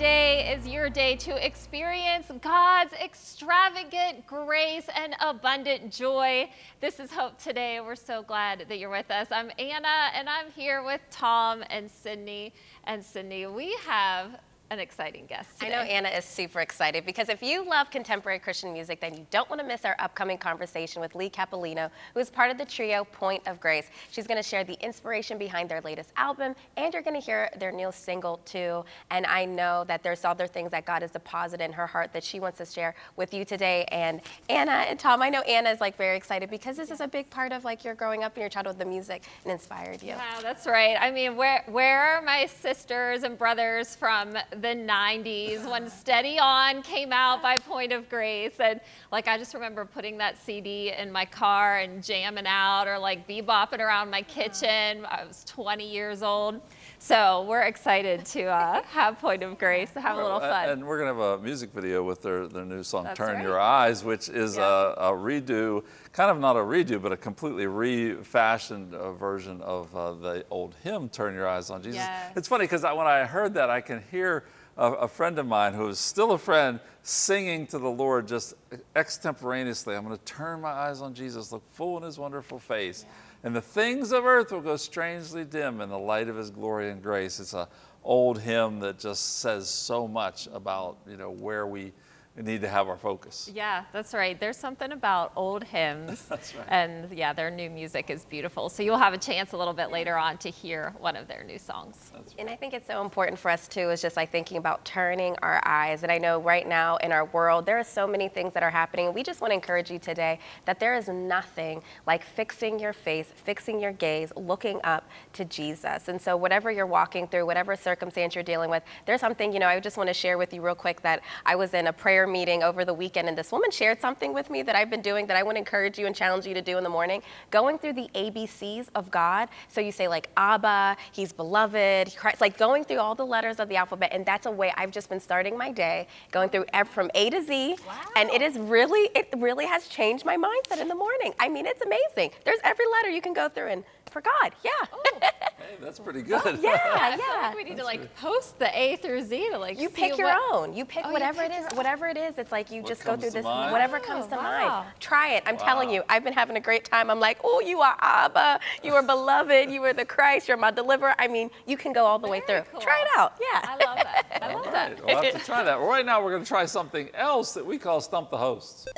Today is your day to experience God's extravagant grace and abundant joy. This is Hope Today. We're so glad that you're with us. I'm Anna, and I'm here with Tom and Sydney. And Sydney, we have an exciting guest today. I know Anna is super excited because if you love contemporary Christian music, then you don't want to miss our upcoming conversation with Leigh Cappillino, who is part of the trio Point of Grace. She's going to share the inspiration behind their latest album, and you're going to hear their new single too. And I know that there's other things that God has deposited in her heart that she wants to share with you today. And Anna and Tom, I know Anna is like very excited because this is a big part of like your growing up in your childhood, the music, and inspired you. Yeah, that's right. I mean, where where are my sisters and brothers from the 90s when Steady On came out by Point of Grace. And like, I just remember putting that CD in my car and jamming out or like bebopping around my kitchen. I was 20 years old. So we're excited to uh, have Point of Grace, to have a little fun. And we're going to have a music video with their, their new song, That's Turn right. Your Eyes, which is Yeah. a, a redo, kind of not a redo, but a completely refashioned uh, version of uh, the old hymn, Turn Your Eyes on Jesus. Yes. It's funny because when I heard that, I can hear a, a friend of mine who is still a friend singing to the Lord just extemporaneously. I'm going to turn my eyes on Jesus, look full in his wonderful face. And the things of earth will go strangely dim in the light of his glory and grace. It's an old hymn that just says so much about, you know, where we need to have our focus. Yeah, that's right. There's something about old hymns. That's right. And yeah, their new music is beautiful. So you'll have a chance a little bit later on to hear one of their new songs. And I think it's so important for us too, is just like thinking about turning our eyes. And I know right now in our world, there are so many things that are happening. We just want to encourage you today that there is nothing like fixing your face, fixing your gaze, looking up to Jesus. And so, whatever you're walking through, whatever circumstance you're dealing with, there's something, you know, I just want to share with you real quick that I was in a prayer meeting over the weekend, and this woman shared something with me that I've been doing that I want to encourage you and challenge you to do in the morning. Going through the ABCs of God. So, you say, like, Abba, He's beloved, Christ, like going through all the letters of the alphabet. And that's a way I've just been starting my day, going through from A to Z. And it is really, it really has changed my mindset in the morning. I mean, it's amazing. There's every letter you can go through, and for God, yeah. Oh. Hey, that's pretty good. yeah, I feel yeah. like we need to like post the A through Z to like You see pick your what- own. You pick Oh, you whatever pick it is. your. Whatever it is, it's like you What just go through this. mind? Whatever Oh, comes to wow. mind. Try it. I'm telling you, I've been having a great time. I'm like, oh, you are Abba. You are beloved. You are the Christ. You're my deliverer. I mean, you can go all the way through. cool. Try it out. Yeah. I love that. I love All that. we'll have to try that. Well, right now, we're going to try something else that we call Stump the Hosts.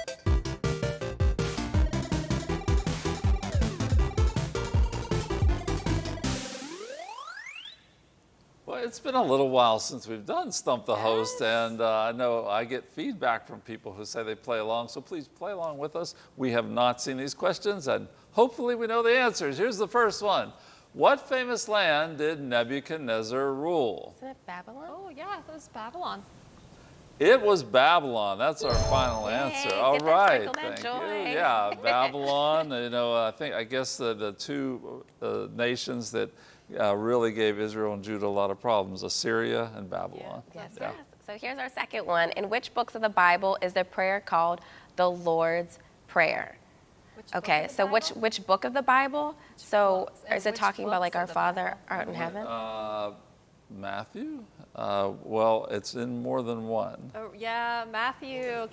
Well, it's been a little while since we've done Stump the Host, and uh, I know I get feedback from people who say they play along, so please play along with us. We have not seen these questions, and hopefully we know the answers. Here's the first one. What famous land did Nebuchadnezzar rule? Isn't it Babylon? Oh yeah, it was Babylon. It was Babylon. That's our final Yay, answer. All get right, that thank joy. you. Yeah, Babylon. You know, I think I guess the, the two uh, nations that uh, really gave Israel and Judah a lot of problems: Assyria and Babylon. Yes, Yeah. yes. So here's our second one. In which books of the Bible is the prayer called the Lord's Prayer? Which Okay, of so which Bible? which book of the Bible? So books? Is it talking about like our Father Bible? art in heaven? Uh, Matthew. Uh, well, it's in more than one. Oh yeah, Matthew.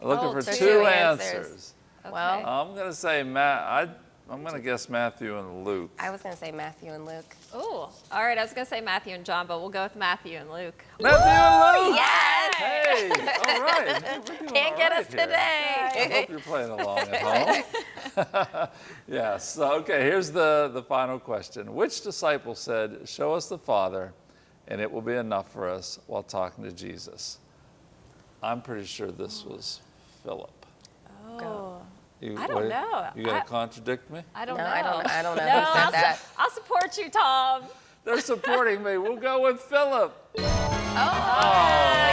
Looking Oh, for two, two answers. answers. Okay. Well, I'm gonna say Matt. I, I'm gonna guess Matthew and Luke. I was gonna say Matthew and Luke. Oh, all right. I was gonna say Matthew and John, but we'll go with Matthew and Luke. Matthew and Luke. Yes! Hey, all right. Can't all get right us here. today. I hope you're playing along at home. yes. Okay, here's the, the final question. Which disciple said, Show us the Father, and it will be enough for us while talking to Jesus? I'm pretty sure this was Philip. Oh, You, I don't know. You gonna I- contradict me? I don't No, know. I don't- I don't know No, I'll, that. I'll support you, Tom. They're supporting me. We'll go with Philip. Oh, oh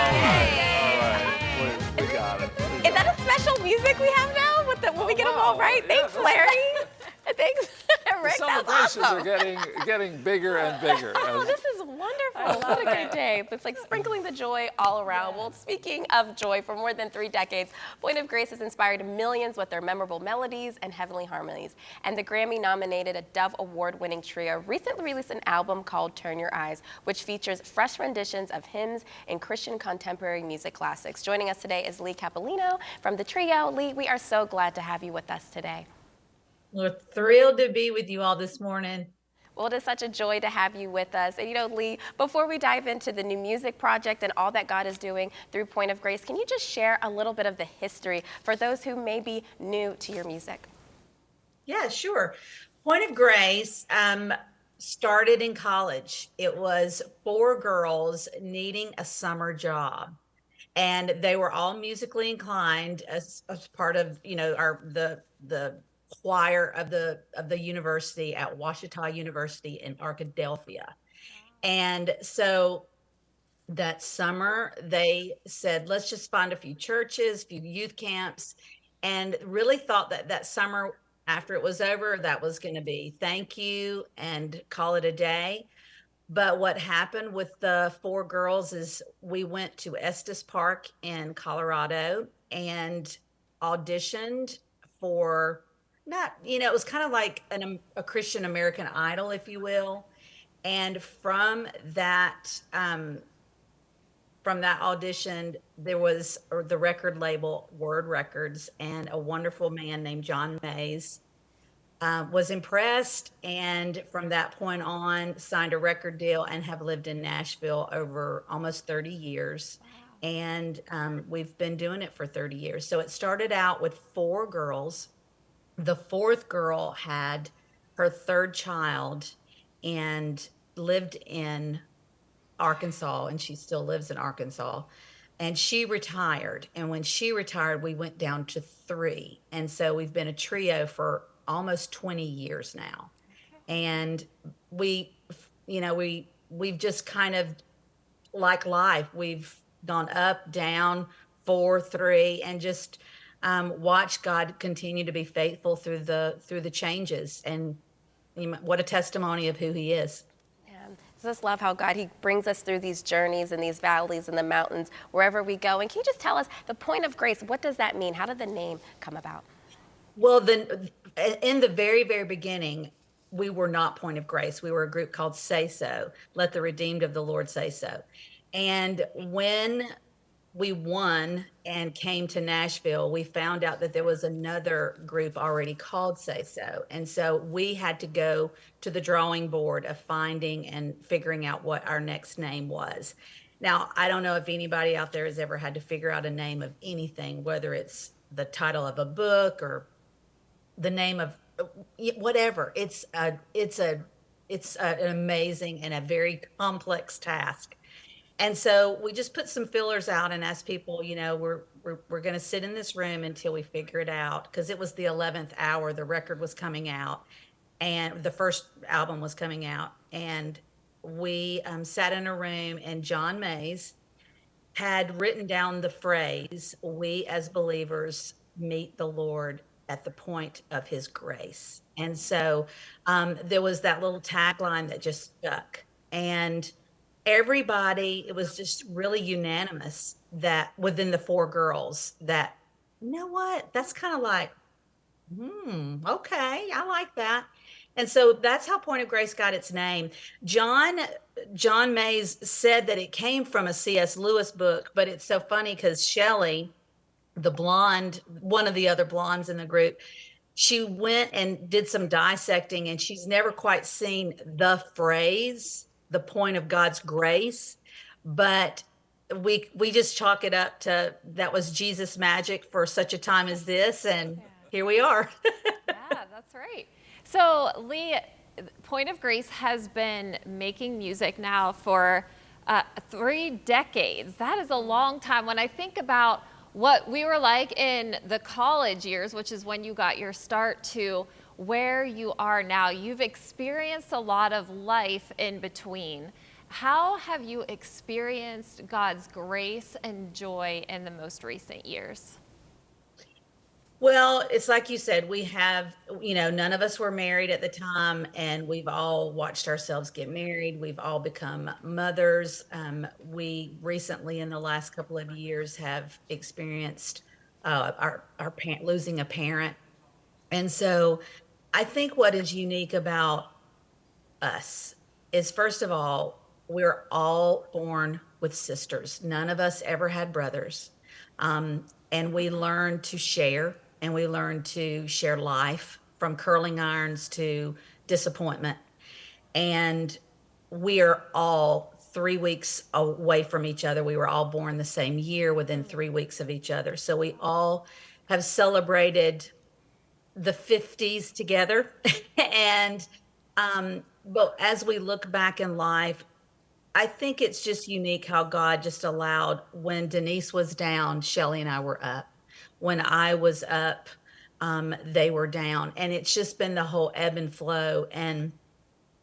yay. All right, we, we got it. We Is that a special music we have now? With the, when we Oh, get them all wow. right? Yeah, Thanks, Larry. Thanks, Rick. The celebrations awesome. are getting getting bigger and bigger. Oh, this is wonderful. what a great day. It's like sprinkling the joy all around. Well, speaking of joy, for more than three decades, Point of Grace has inspired millions with their memorable melodies and heavenly harmonies. And the Grammy nominated a Dove Award winning trio recently released an album called Turn Your Eyes, which features fresh renditions of hymns and Christian contemporary music classics. Joining us today is Leigh Cappillino from the trio. Leigh, we are so glad to have you with us today. We're thrilled to be with you all this morning. Well, it is such a joy to have you with us. And you know, Leigh, before we dive into the new music project and all that God is doing through Point of Grace, can you just share a little bit of the history for those who may be new to your music? Yeah, sure. Point of Grace um, started in college. It was four girls needing a summer job. And they were all musically inclined as, as part of, you know, our the the choir of the of the university at Ouachita University in Arkadelphia. And so that summer they said, let's just find a few churches, a few youth camps, and really thought that that summer after it was over, that was going to be thank you and call it a day. But what happened with the four girls is we went to Estes Park in Colorado and auditioned for not you know it was kind of like an, a christian american idol if you will. And from that um, from that audition there was the record label word records and a wonderful man named john mays uh, was impressed and from that point on signed a record deal and have lived in nashville over almost 30 years. Wow. and um, we've been doing it for 30 years. So it started out with four girls the fourth girl had her third child and lived in Arkansas, and she still lives in Arkansas. And she retired. And when she retired, we went down to three. And so we've been a trio for almost 20 years now. And we, you know, we, we've just kind of like life, we've gone up, down, four, three, and just um, watch God continue to be faithful through the through the changes, and what a testimony of who He is. Yeah, I just love how God He brings us through these journeys and these valleys and the mountains wherever we go. And can you just tell us the point of grace? What does that mean? How did the name come about? Well, then in the very very beginning, we were not Point of Grace. We were a group called Say So. Let the redeemed of the Lord say so. And when we won and came to Nashville, we found out that there was another group already called Say So. And so we had to go to the drawing board of finding and figuring out what our next name was. Now, I don't know if anybody out there has ever had to figure out a name of anything, whether it's the title of a book or the name of whatever. It's a, it's a, it's a, an amazing and a very complex task and so we just put some fillers out and asked people, you know, we're we're, we're going to sit in this room until we figure it out because it was the 11th hour the record was coming out and the first album was coming out. And we um, sat in a room and john mays had written down the phrase we as believers meet the lord at the point of his grace. And so um, there was that little tagline that just stuck. And everybody it was just really unanimous that within the four girls that you know what? That's kind of like hmm okay i like that. And so that's how point of grace got its name. John john mays said that it came from a cs lewis book but it's so funny because shelley the blonde one of the other blondes in the group she went and did some dissecting and she's never quite seen the phrase the point of God's grace, but we we just chalk it up to that was Jesus magic for such a time as this and yeah. here we are. yeah, that's right. So, Leigh, Point of Grace has been making music now for uh, three decades. That is a long time. When I think about what we were like in the college years, which is when you got your start, to where you are now. You've experienced a lot of life in between. How have you experienced God's grace and joy in the most recent years? Well, it's like you said, we have, you know, none of us were married at the time, and we've all watched ourselves get married. We've all become mothers. Um, we recently, in the last couple of years, have experienced uh, our our parent losing a parent, and so I think what is unique about us is, first of all, we're all born with sisters. None of us ever had brothers, um, and we learn to share and we learn to share life from curling irons to disappointment. And we are all three weeks away from each other. We were all born the same year within three weeks of each other. So we all have celebrated the 50s together. and, um, but as we look back in life, I think it's just unique how God just allowed when Denise was down, Shelley and I were up when I was up, um, they were down. And it's just been the whole ebb and flow. And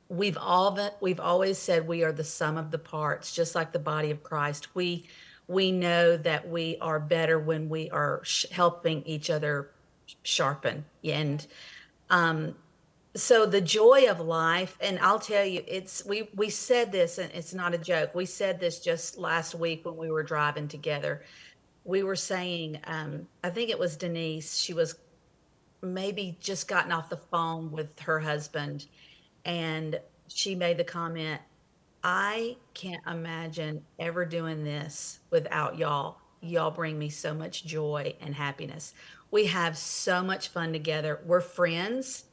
we've all been, we've always said we are the sum of the parts, just like the body of Christ. We we know that we are better when we are helping each other sharpen. And um, so the joy of life, and I'll tell you, it's we we said this, and it's not a joke. We said this just last week when we were driving together we were saying, um, I think it was Denise, she was maybe just gotten off the phone with her husband, and she made the comment, I can't imagine ever doing this without y'all. Y'all bring me so much joy and happiness. We have so much fun together. We're friends.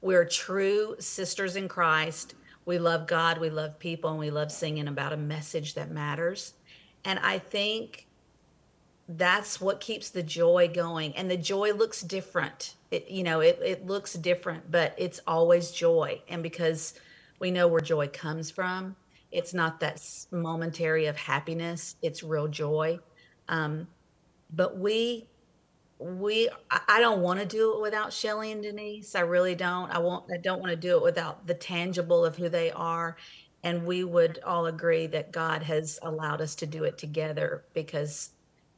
We're true sisters in Christ. We love God, we love people, and we love singing about a message that matters. And I think that's what keeps the joy going and the joy looks different it you know it, it looks different but it's always joy and because we know where joy comes from it's not that momentary of happiness it's real joy um, but we we i don't want to do it without shelley and denise i really don't i won't i don't want to do it without the tangible of who they are and we would all agree that god has allowed us to do it together because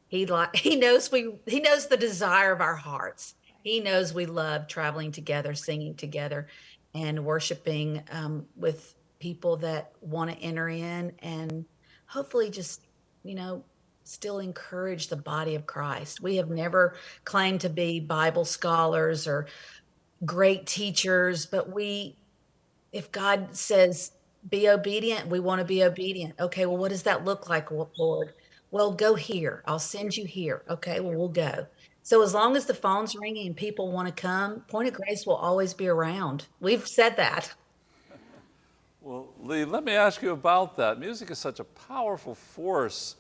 he like he knows we he knows the desire of our hearts. He knows we love traveling together, singing together, and worshiping um, with people that want to enter in and hopefully just you know still encourage the body of Christ. We have never claimed to be Bible scholars or great teachers, but we if God says be obedient, we want to be obedient. Okay, well what does that look like, Lord? Well, go here. I'll send you here. Okay, well, we'll go. So as long as the phone's ringing and people want to come, Point of Grace will always be around. We've said that. Well, Leigh, let me ask you about that. Music is such a powerful force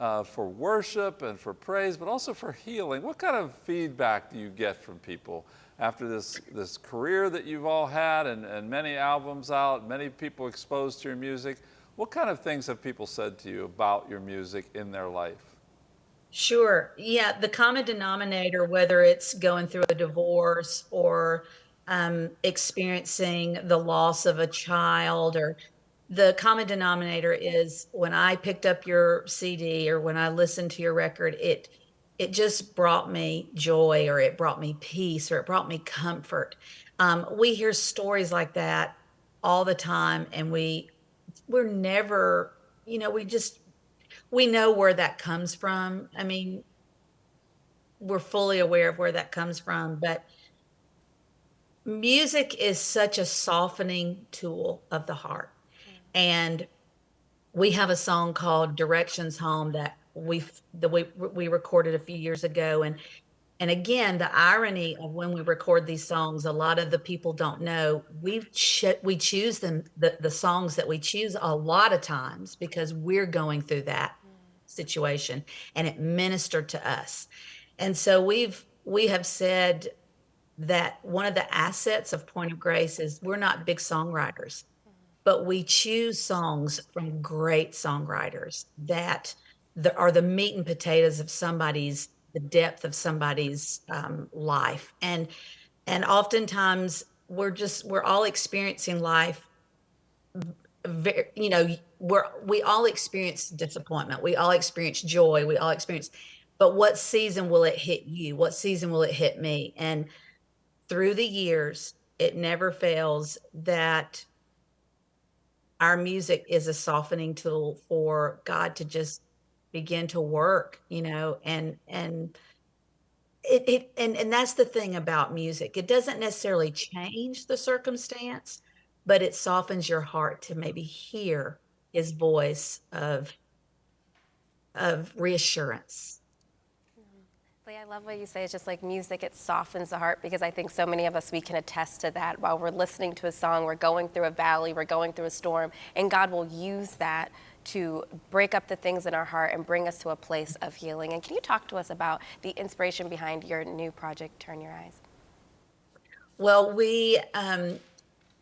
uh, for worship and for praise, but also for healing. What kind of feedback do you get from people after this, this career that you've all had and, and many albums out, many people exposed to your music? What kind of things have people said to you about your music in their life? Sure. Yeah. The common denominator, whether it's going through a divorce or um, experiencing the loss of a child, or the common denominator is when I picked up your CD or when I listened to your record, it it just brought me joy or it brought me peace or it brought me comfort. Um, we hear stories like that all the time, and we we're never, you know, we just we know where that comes from. I mean, we're fully aware of where that comes from, but music is such a softening tool of the heart. And we have a song called Directions Home that we that we we recorded a few years ago. And and again, the irony of when we record these songs, a lot of the people don't know. We ch- we choose them the, the songs that we choose a lot of times because we're going through that situation and it ministered to us. And so we've we have said that one of the assets of Point of Grace is we're not big songwriters, but we choose songs from great songwriters that the, are the meat and potatoes of somebody's the depth of somebody's um, life and and oftentimes we're just we're all experiencing life very, you know we're we all experience disappointment we all experience joy we all experience but what season will it hit you? What season will it hit me? And through the years, it never fails that our music is a softening tool for God to just begin to work, you know, and and it, it and and that's the thing about music. It doesn't necessarily change the circumstance, but it softens your heart to maybe hear his voice of of reassurance. I love what you say. It's just like music, it softens the heart because I think so many of us, we can attest to that. While we're listening to a song, we're going through a valley, we're going through a storm, and God will use that to break up the things in our heart and bring us to a place of healing. And can you talk to us about the inspiration behind your new project, Turn Your Eyes? Well, we um,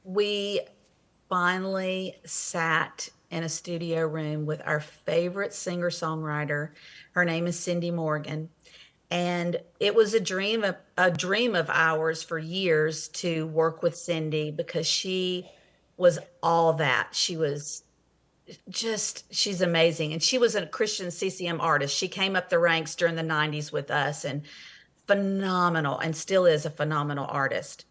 we finally sat in a studio room with our favorite singer songwriter. Her name is Cindy Morgan, and it was a dream of a dream of ours for years to work with Cindy because she was all that. She was just she's amazing and she was a Christian CCM artist. She came up the ranks during the 90s with us and phenomenal and still is a phenomenal artist.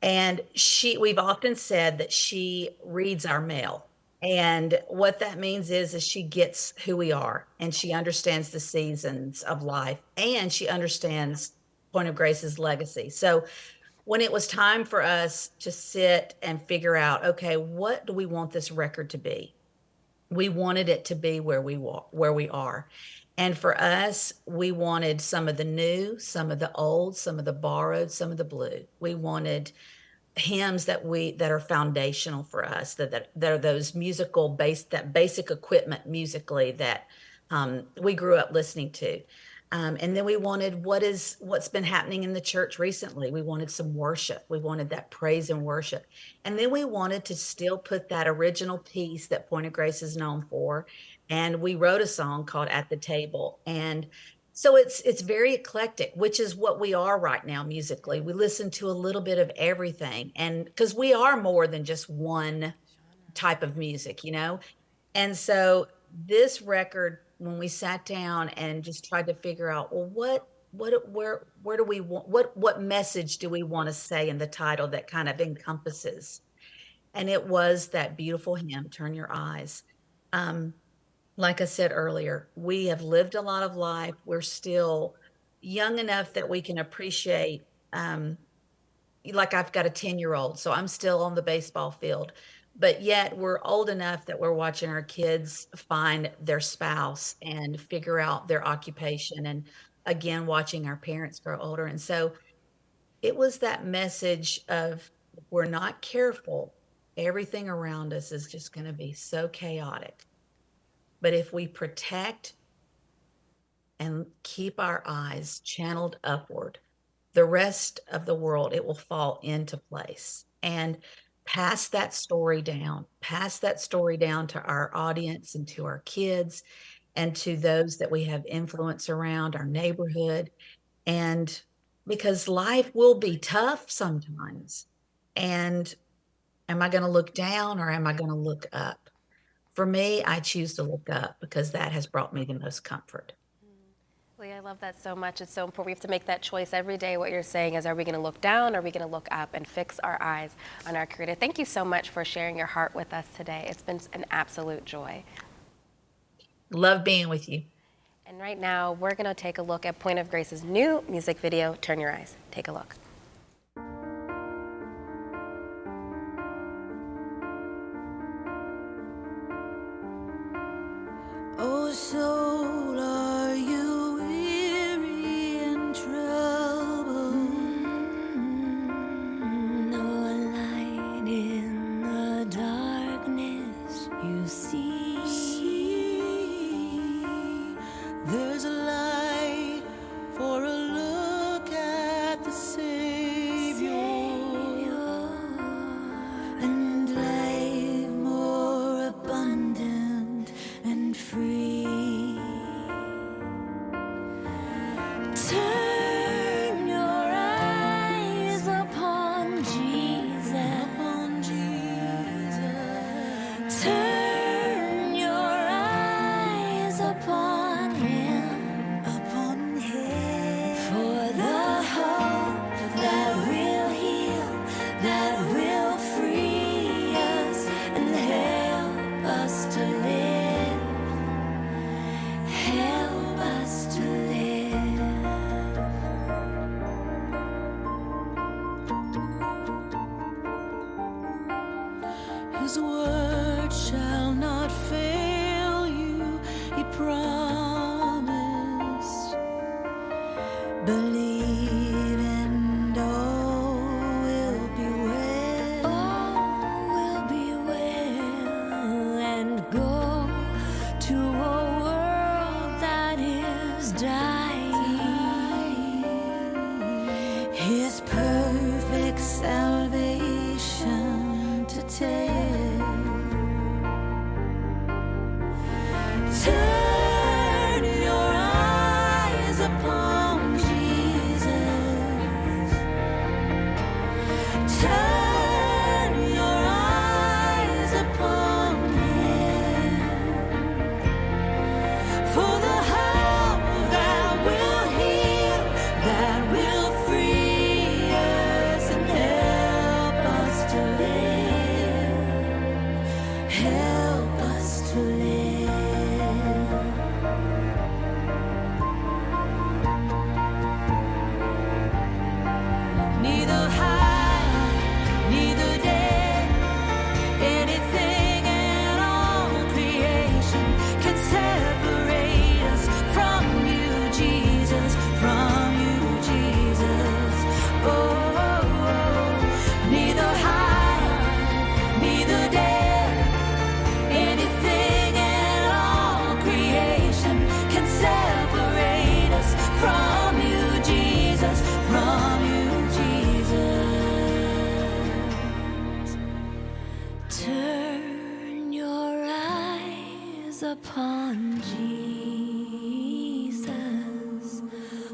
And she we've often said that she reads our mail and what that means is, is she gets who we are and she understands the seasons of life and she understands Point of Grace's legacy. So when it was time for us to sit and figure out, okay, what do we want this record to be? We wanted it to be where we where we are. And for us, we wanted some of the new, some of the old, some of the borrowed, some of the blue. We wanted hymns that we that are foundational for us that that, that are those musical base that basic equipment musically that um, we grew up listening to. Um, and then we wanted what is what's been happening in the church recently? We wanted some worship. We wanted that praise and worship. And then we wanted to still put that original piece that point of grace is known for and we wrote a song called at the table. And so it's it's very eclectic which is what we are right now musically. We listen to a little bit of everything and because we are more than just one type of music you know? And so this record when we sat down and just tried to figure out well what what where where do we want what what message do we want to say in the title that kind of encompasses? And it was that beautiful hymn turn your eyes. Um like I said earlier, we have lived a lot of life. We're still young enough that we can appreciate. Um, like I've got a 10 year old, so I'm still on the baseball field, but yet we're old enough that we're watching our kids find their spouse and figure out their occupation. And again, watching our parents grow older. And so it was that message of we're not careful, everything around us is just going to be so chaotic but if we protect and keep our eyes channeled upward, the rest of the world, it will fall into place. And pass that story down, pass that story down to our audience and to our kids and to those that we have influence around our neighborhood. And because life will be tough sometimes. And am I going to look down or am I going to look up? For me, I choose to look up because that has brought me the most comfort. Mm-hmm. Leigh, I love that so much. It's so important. We have to make that choice every day. What you're saying is, are we going to look down? Or are we going to look up and fix our eyes on our Creator? Thank you so much for sharing your heart with us today. It's been an absolute joy. Love being with you. And right now, we're going to take a look at Point of Grace's new music video, Turn Your Eyes. Take a look.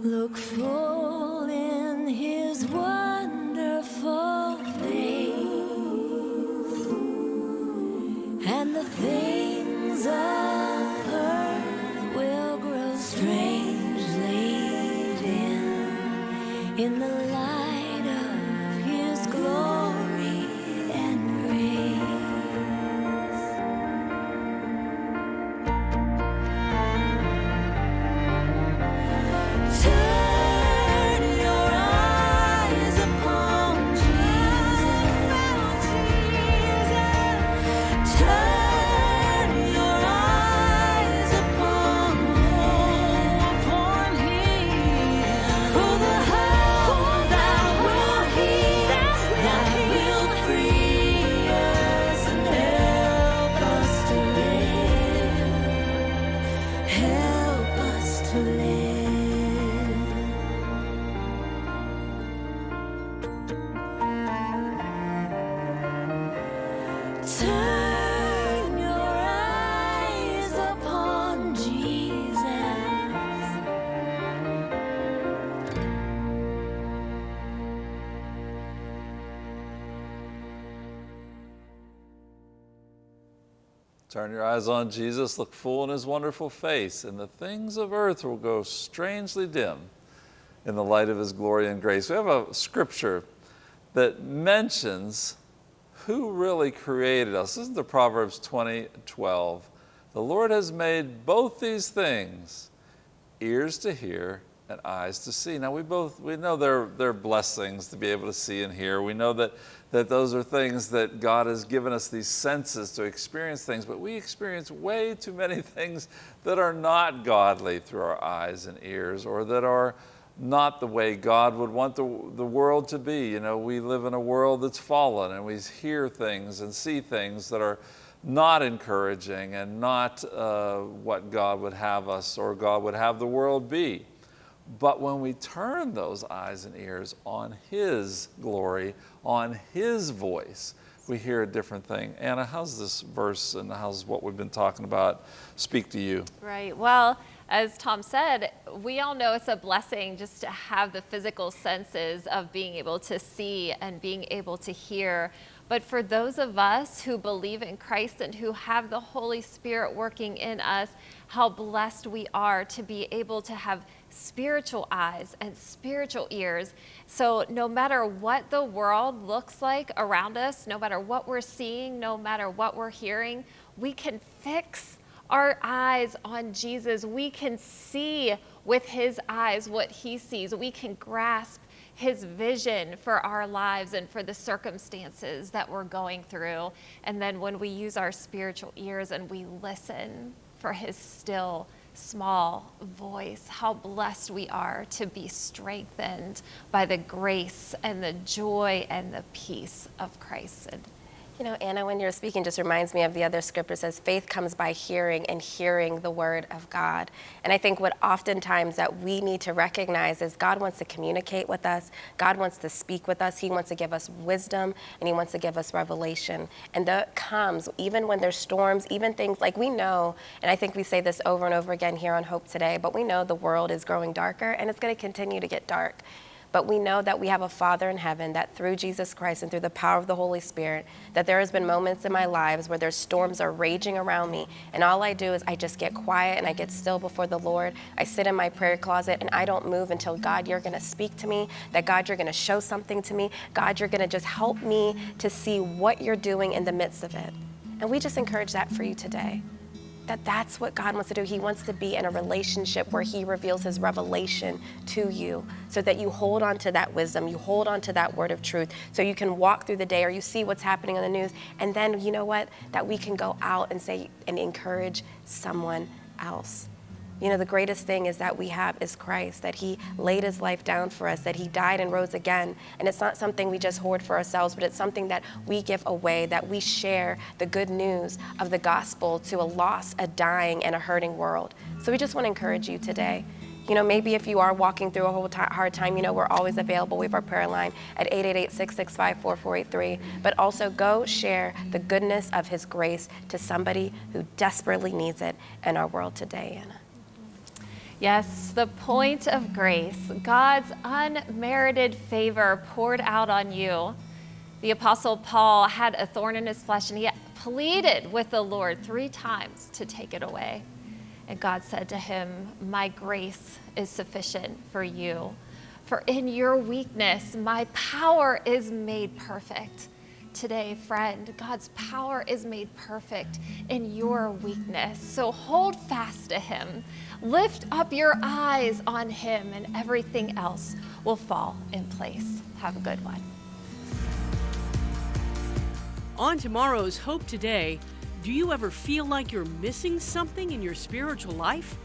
Look full in his wonderful face, and the things of earth will grow strangely dim in the light Turn your eyes on Jesus, look full in his wonderful face, and the things of earth will go strangely dim in the light of his glory and grace. We have a scripture that mentions who really created us. This is the Proverbs 20 12. The Lord has made both these things ears to hear and eyes to see. Now we both we know they're they're blessings to be able to see and hear. We know that that those are things that God has given us these senses to experience things, but we experience way too many things that are not godly through our eyes and ears or that are not the way God would want the, the world to be. You know, we live in a world that's fallen and we hear things and see things that are not encouraging and not uh, what God would have us or God would have the world be. But when we turn those eyes and ears on His glory, on His voice, we hear a different thing. Anna, how's this verse and how's what we've been talking about speak to you? Right. Well, as Tom said, we all know it's a blessing just to have the physical senses of being able to see and being able to hear. But for those of us who believe in Christ and who have the Holy Spirit working in us, how blessed we are to be able to have spiritual eyes and spiritual ears. So, no matter what the world looks like around us, no matter what we're seeing, no matter what we're hearing, we can fix our eyes on Jesus. We can see with his eyes what he sees. We can grasp his vision for our lives and for the circumstances that we're going through. And then when we use our spiritual ears and we listen for his still small voice, how blessed we are to be strengthened by the grace and the joy and the peace of Christ. You know, Anna, when you're speaking, just reminds me of the other scripture says, faith comes by hearing and hearing the word of God. And I think what oftentimes that we need to recognize is God wants to communicate with us. God wants to speak with us. He wants to give us wisdom and he wants to give us revelation. And that comes even when there's storms, even things like we know, and I think we say this over and over again here on Hope Today, but we know the world is growing darker and it's going to continue to get dark. But we know that we have a Father in heaven that through Jesus Christ and through the power of the Holy Spirit, that there has been moments in my lives where there's storms are raging around me. And all I do is I just get quiet and I get still before the Lord. I sit in my prayer closet and I don't move until God, you're going to speak to me, that God, you're going to show something to me. God, you're going to just help me to see what you're doing in the midst of it. And we just encourage that for you today that that's what God wants to do. He wants to be in a relationship where He reveals His revelation to you so that you hold on to that wisdom, you hold on to that word of truth, so you can walk through the day or you see what's happening on the news. And then, you know what? That we can go out and say and encourage someone else. You know, the greatest thing is that we have is Christ, that He laid His life down for us, that He died and rose again. And it's not something we just hoard for ourselves, but it's something that we give away, that we share the good news of the gospel to a lost, a dying, and a hurting world. So we just want to encourage you today. You know, maybe if you are walking through a whole hard time, you know, we're always available. We have our prayer line at 888-665-4483. But also go share the goodness of his grace to somebody who desperately needs it in our world today, Anna. Yes, the point of grace, God's unmerited favor poured out on you. The Apostle Paul had a thorn in his flesh and he pleaded with the Lord three times to take it away. And God said to him, My grace is sufficient for you. For in your weakness, my power is made perfect. Today, friend, God's power is made perfect in your weakness. So hold fast to Him. Lift up your eyes on Him, and everything else will fall in place. Have a good one. On tomorrow's Hope Today, do you ever feel like you're missing something in your spiritual life?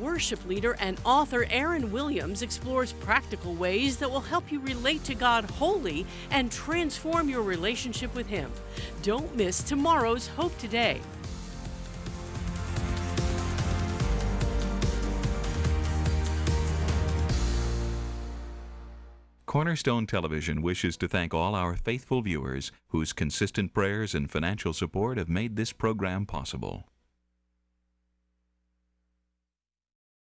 Worship leader and author Aaron Williams explores practical ways that will help you relate to God wholly and transform your relationship with Him. Don't miss tomorrow's Hope Today. Cornerstone Television wishes to thank all our faithful viewers whose consistent prayers and financial support have made this program possible.